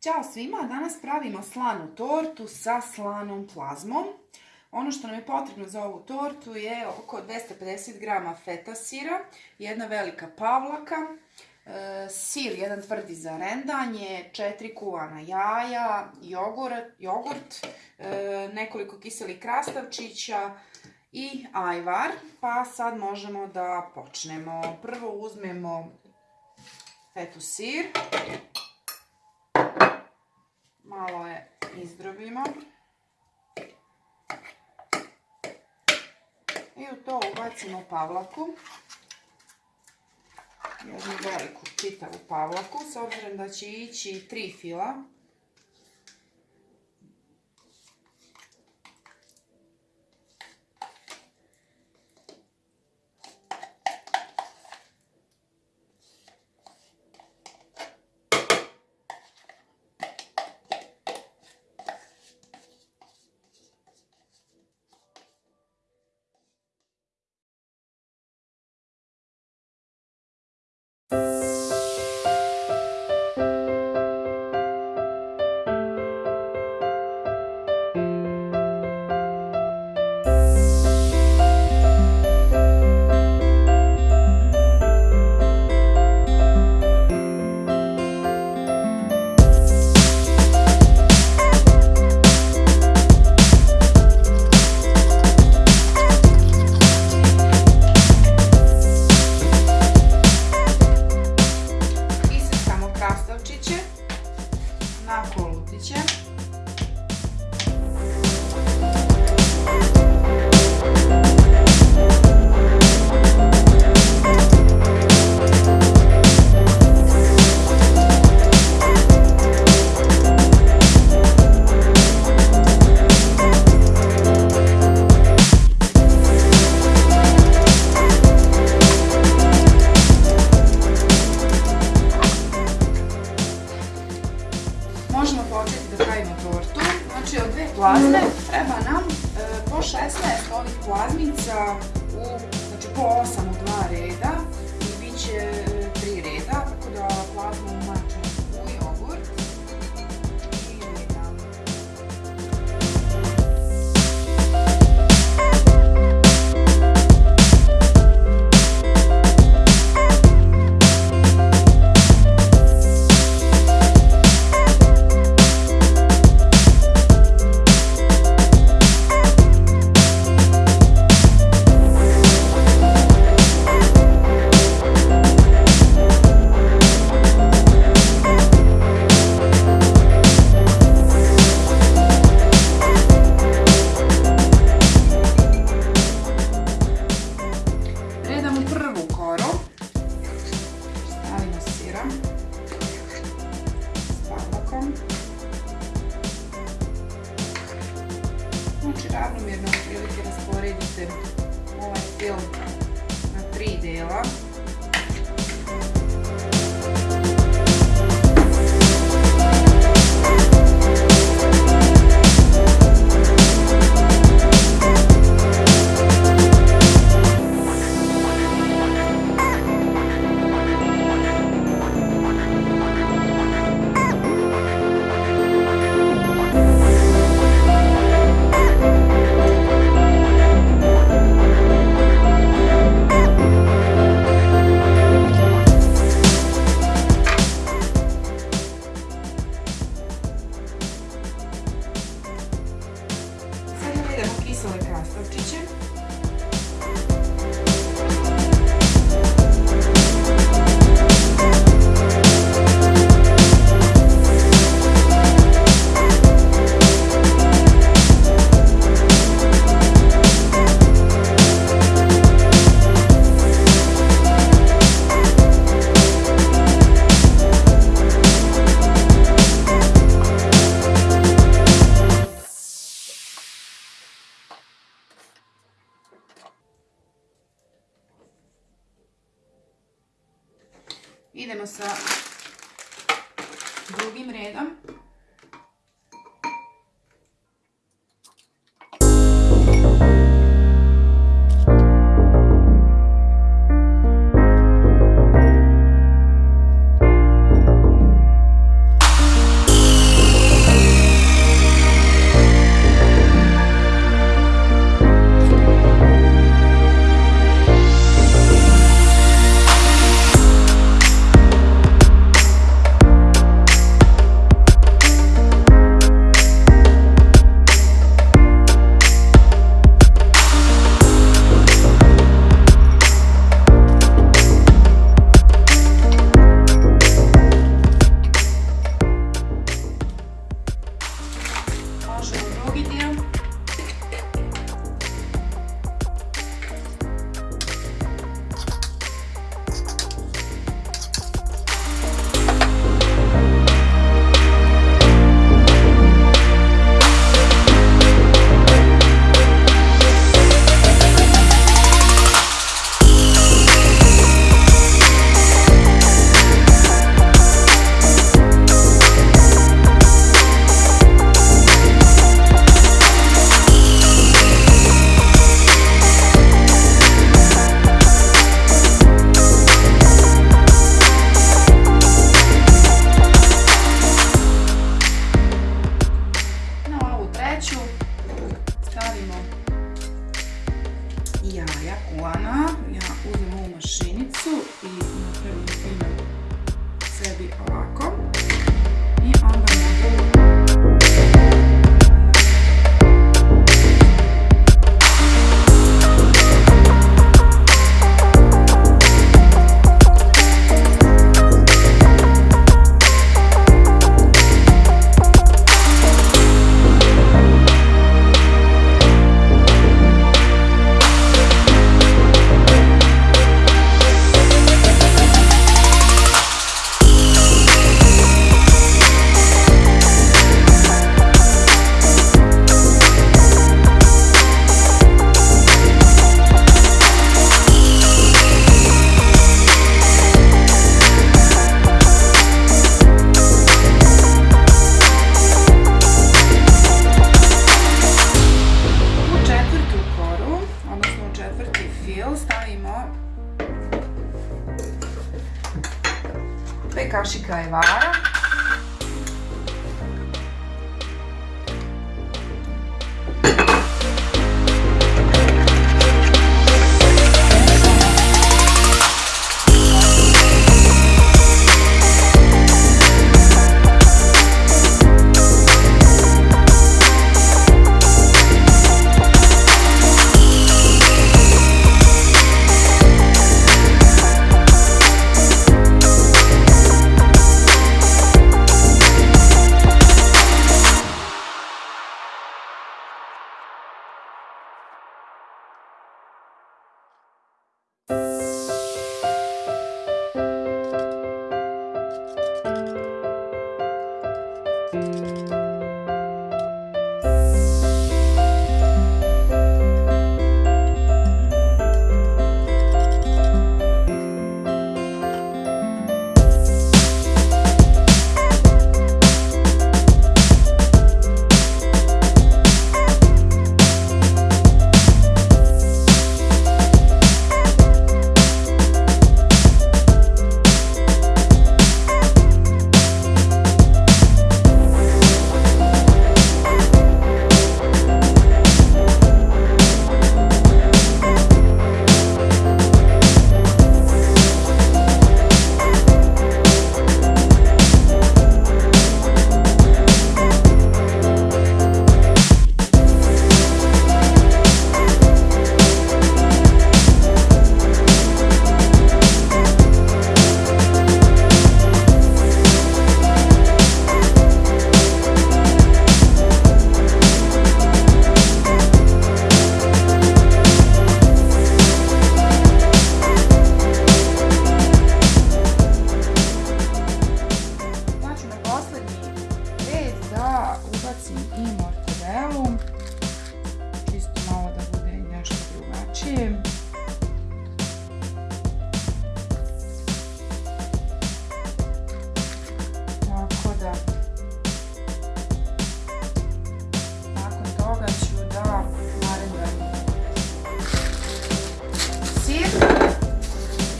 Ćao svima, danas pravimo slanu tortu sa slanom plazmom. Ono što nam je potrebno za ovu tortu je oko 250 g feta sira, jedna velika pavlaka, e, sir, jedan tvrdi za rendanje, četiri kuvana jaja, jogurt, e, nekoliko kiselih krastavčića i ajvar. Pa sad možemo da počnemo. Prvo uzmemo fetu sir malo je izdrobimo. I u to ubacimo pavlaku. Jednu veliku čitavu pavlaku, s obzirom da će ići tri fila. Ravnomjerno otprilike rasporedite ovaj film na tri dela. soy Carlos Teacher. Drugim redom. kašika je vara, ubacim i mortadelu. Čisto malo da bude i nešto drugačije. Tako da nakon toga ću da naredujem sir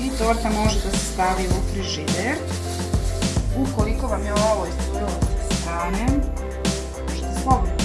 i torta može da se stavi u frižider. Ukoliko vam je ovo iscurilo sa strane, Мам,